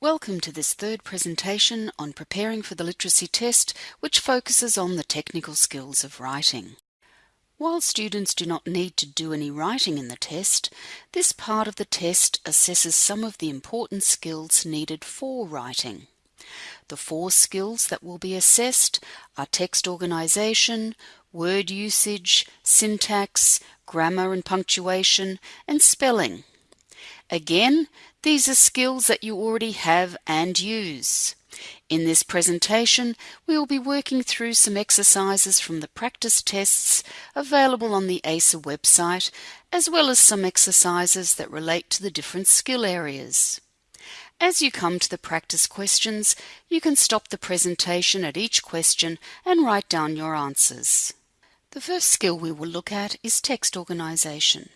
Welcome to this third presentation on preparing for the literacy test, which focuses on the technical skills of writing. While students do not need to do any writing in the test, this part of the test assesses some of the important skills needed for writing. The four skills that will be assessed are text organization, word usage, syntax, grammar and punctuation, and spelling. Again, these are skills that you already have and use. In this presentation, we will be working through some exercises from the practice tests available on the ACER website, as well as some exercises that relate to the different skill areas. As you come to the practice questions, you can stop the presentation at each question and write down your answers. The first skill we will look at is text organization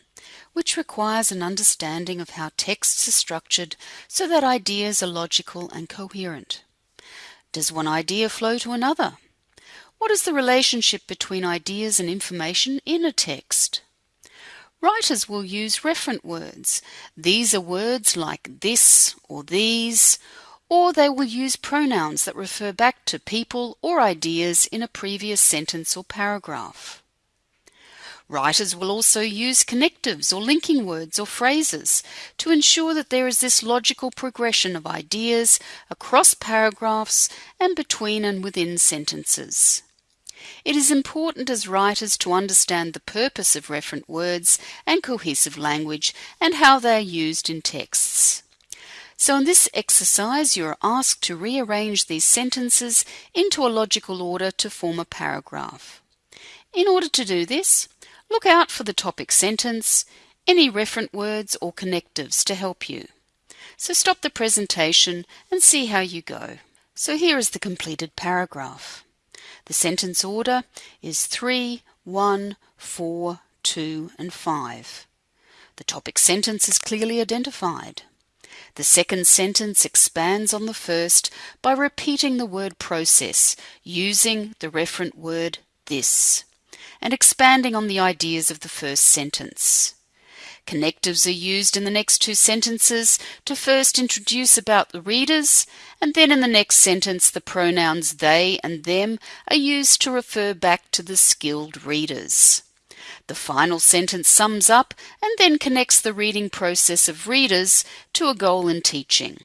which requires an understanding of how texts are structured so that ideas are logical and coherent. Does one idea flow to another? What is the relationship between ideas and information in a text? Writers will use referent words. These are words like this or these, or they will use pronouns that refer back to people or ideas in a previous sentence or paragraph. Writers will also use connectives or linking words or phrases to ensure that there is this logical progression of ideas across paragraphs and between and within sentences. It is important as writers to understand the purpose of referent words and cohesive language and how they are used in texts. So in this exercise you are asked to rearrange these sentences into a logical order to form a paragraph. In order to do this, Look out for the topic sentence, any referent words or connectives to help you. So stop the presentation and see how you go. So here is the completed paragraph. The sentence order is 3, 1, 4, 2 and 5. The topic sentence is clearly identified. The second sentence expands on the first by repeating the word process using the referent word this and expanding on the ideas of the first sentence. Connectives are used in the next two sentences to first introduce about the readers, and then in the next sentence the pronouns they and them are used to refer back to the skilled readers. The final sentence sums up and then connects the reading process of readers to a goal in teaching.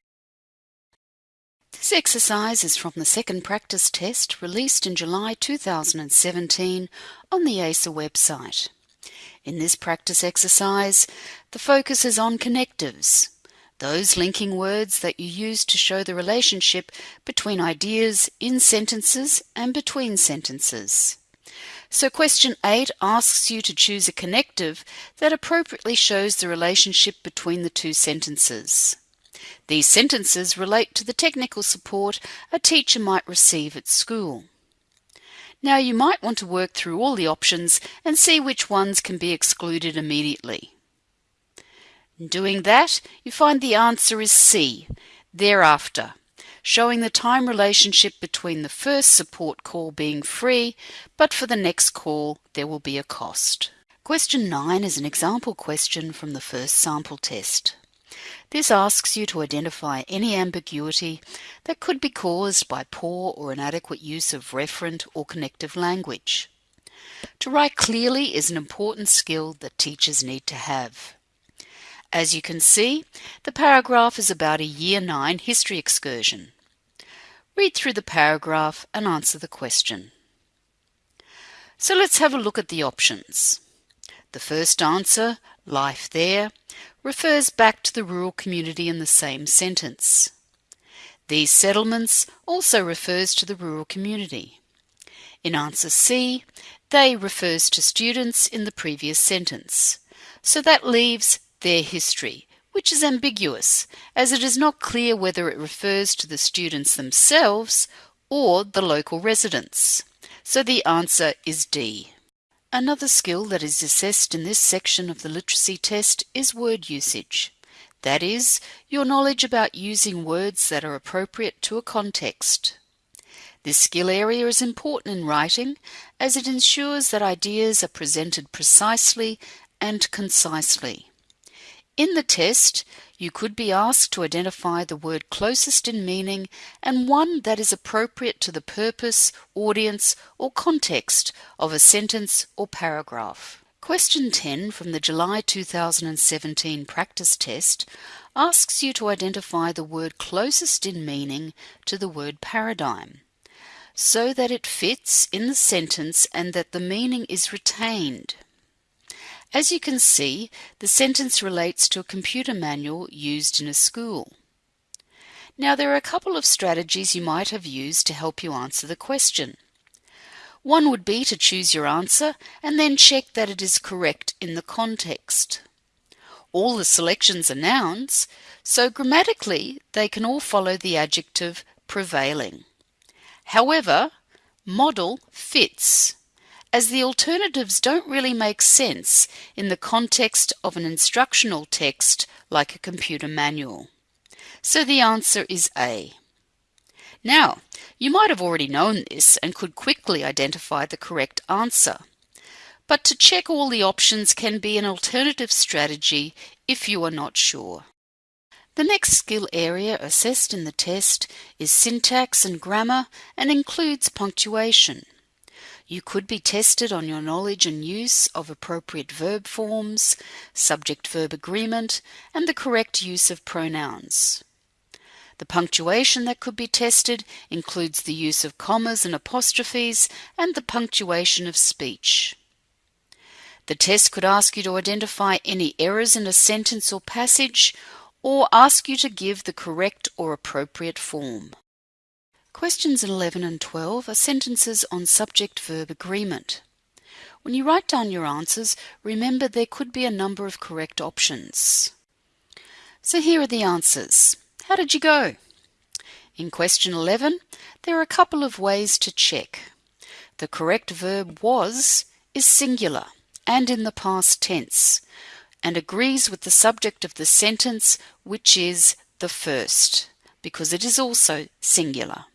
This exercise is from the second practice test released in July 2017 on the ACER website. In this practice exercise, the focus is on connectives, those linking words that you use to show the relationship between ideas in sentences and between sentences. So question 8 asks you to choose a connective that appropriately shows the relationship between the two sentences. These sentences relate to the technical support a teacher might receive at school. Now you might want to work through all the options and see which ones can be excluded immediately. In doing that, you find the answer is C, thereafter, showing the time relationship between the first support call being free, but for the next call there will be a cost. Question 9 is an example question from the first sample test. This asks you to identify any ambiguity that could be caused by poor or inadequate use of referent or connective language. To write clearly is an important skill that teachers need to have. As you can see, the paragraph is about a Year 9 history excursion. Read through the paragraph and answer the question. So let's have a look at the options. The first answer, life there, refers back to the rural community in the same sentence. These settlements also refers to the rural community. In answer C, they refers to students in the previous sentence. So that leaves their history, which is ambiguous, as it is not clear whether it refers to the students themselves or the local residents. So the answer is D. Another skill that is assessed in this section of the literacy test is word usage. That is, your knowledge about using words that are appropriate to a context. This skill area is important in writing as it ensures that ideas are presented precisely and concisely. In the test, you could be asked to identify the word closest in meaning and one that is appropriate to the purpose, audience, or context of a sentence or paragraph. Question 10 from the July 2017 practice test asks you to identify the word closest in meaning to the word paradigm so that it fits in the sentence and that the meaning is retained. As you can see, the sentence relates to a computer manual used in a school. Now, there are a couple of strategies you might have used to help you answer the question. One would be to choose your answer and then check that it is correct in the context. All the selections are nouns, so grammatically they can all follow the adjective prevailing. However, model fits as the alternatives don't really make sense in the context of an instructional text like a computer manual. So the answer is A. Now, you might have already known this and could quickly identify the correct answer. But to check all the options can be an alternative strategy if you are not sure. The next skill area assessed in the test is syntax and grammar and includes punctuation. You could be tested on your knowledge and use of appropriate verb forms, subject verb agreement, and the correct use of pronouns. The punctuation that could be tested includes the use of commas and apostrophes and the punctuation of speech. The test could ask you to identify any errors in a sentence or passage or ask you to give the correct or appropriate form. Questions 11 and 12 are sentences on subject verb agreement. When you write down your answers, remember there could be a number of correct options. So here are the answers. How did you go? In question 11, there are a couple of ways to check. The correct verb was is singular and in the past tense and agrees with the subject of the sentence, which is the first, because it is also singular.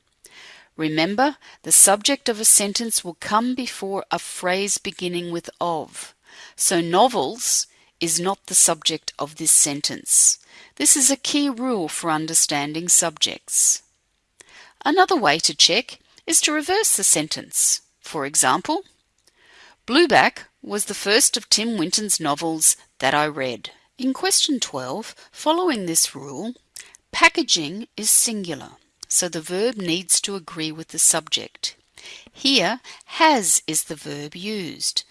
Remember, the subject of a sentence will come before a phrase beginning with of. So novels is not the subject of this sentence. This is a key rule for understanding subjects. Another way to check is to reverse the sentence. For example, Blueback was the first of Tim Winton's novels that I read. In question 12, following this rule, packaging is singular so the verb needs to agree with the subject. Here, has is the verb used,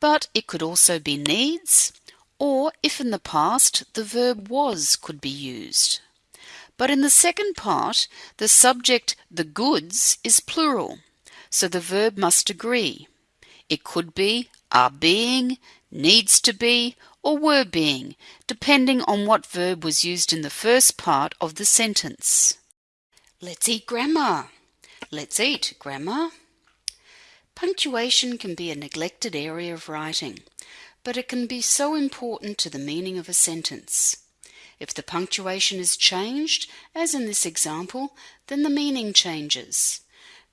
but it could also be needs, or if in the past the verb was could be used. But in the second part, the subject, the goods, is plural, so the verb must agree. It could be are being, needs to be, or were being, depending on what verb was used in the first part of the sentence. Let's eat grammar. Let's eat grammar. Punctuation can be a neglected area of writing, but it can be so important to the meaning of a sentence. If the punctuation is changed, as in this example, then the meaning changes.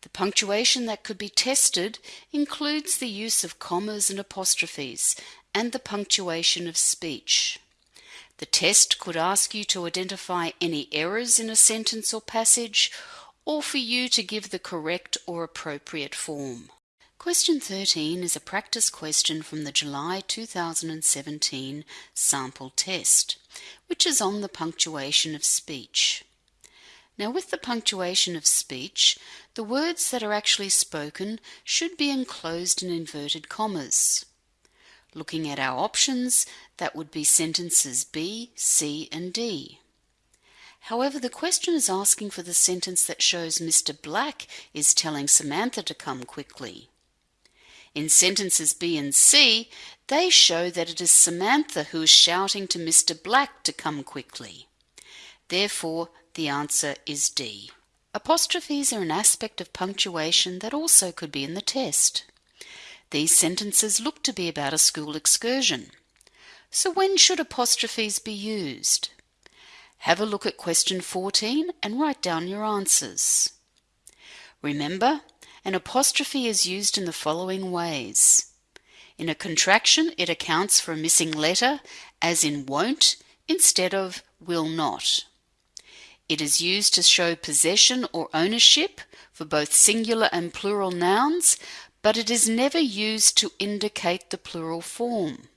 The punctuation that could be tested includes the use of commas and apostrophes and the punctuation of speech. The test could ask you to identify any errors in a sentence or passage, or for you to give the correct or appropriate form. Question 13 is a practice question from the July 2017 sample test, which is on the punctuation of speech. Now, with the punctuation of speech, the words that are actually spoken should be enclosed in inverted commas. Looking at our options, that would be sentences B, C, and D. However, the question is asking for the sentence that shows Mr. Black is telling Samantha to come quickly. In sentences B and C, they show that it is Samantha who is shouting to Mr. Black to come quickly. Therefore, the answer is D. Apostrophes are an aspect of punctuation that also could be in the test. These sentences look to be about a school excursion. So when should apostrophes be used? Have a look at question 14 and write down your answers. Remember, an apostrophe is used in the following ways. In a contraction, it accounts for a missing letter, as in won't, instead of will not. It is used to show possession or ownership for both singular and plural nouns, but it is never used to indicate the plural form.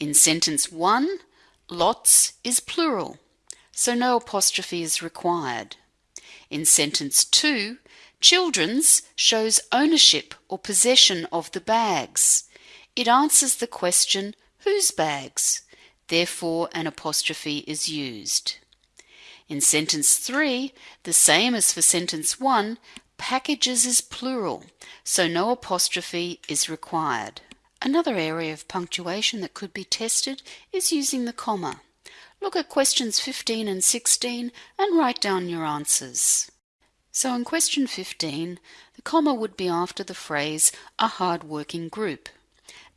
In sentence 1, lots is plural, so no apostrophe is required. In sentence 2, children's shows ownership or possession of the bags. It answers the question, whose bags? Therefore, an apostrophe is used. In sentence 3, the same as for sentence 1, packages is plural, so no apostrophe is required. Another area of punctuation that could be tested is using the comma. Look at questions 15 and 16 and write down your answers. So in question 15, the comma would be after the phrase a hard-working group,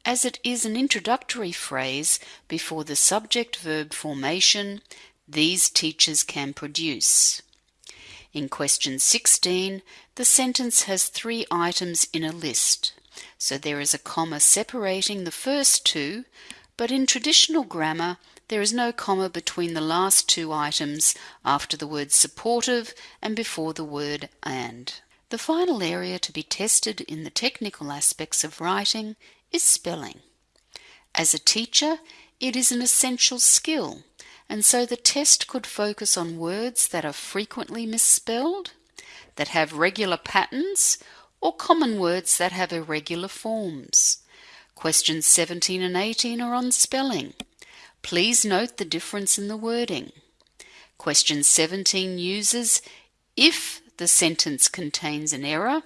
as it is an introductory phrase before the subject-verb formation these teachers can produce. In question 16, the sentence has three items in a list. So there is a comma separating the first two, but in traditional grammar there is no comma between the last two items after the word supportive and before the word and. The final area to be tested in the technical aspects of writing is spelling. As a teacher, it is an essential skill, and so the test could focus on words that are frequently misspelled, that have regular patterns, or common words that have irregular forms. Questions 17 and 18 are on spelling. Please note the difference in the wording. Question 17 uses if the sentence contains an error,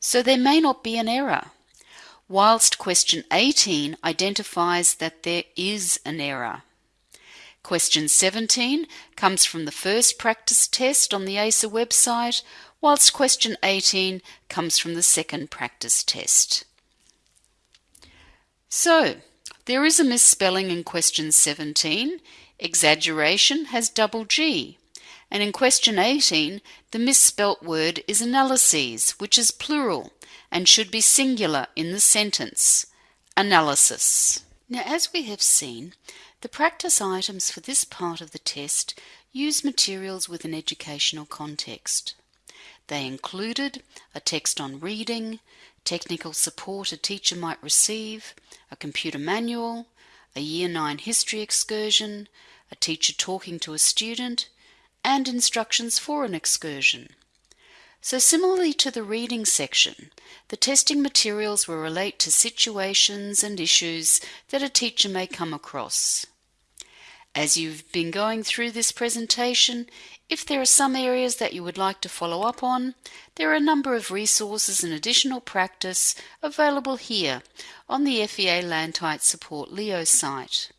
so there may not be an error, whilst question 18 identifies that there is an error. Question 17 comes from the first practice test on the ACER website, whilst question 18 comes from the second practice test. So, there is a misspelling in question 17. Exaggeration has double G. And in question 18, the misspelt word is analyses, which is plural and should be singular in the sentence. Analysis. Now, as we have seen, the practice items for this part of the test use materials with an educational context. They included a text on reading, technical support a teacher might receive, a computer manual, a Year 9 history excursion, a teacher talking to a student, and instructions for an excursion. So similarly to the reading section, the testing materials will relate to situations and issues that a teacher may come across. As you've been going through this presentation, if there are some areas that you would like to follow up on, there are a number of resources and additional practice available here on the FEA LANTITE Support Leo site.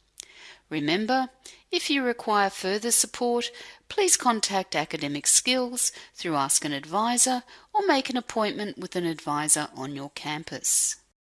Remember, if you require further support, please contact Academic Skills through Ask an Advisor or make an appointment with an advisor on your campus.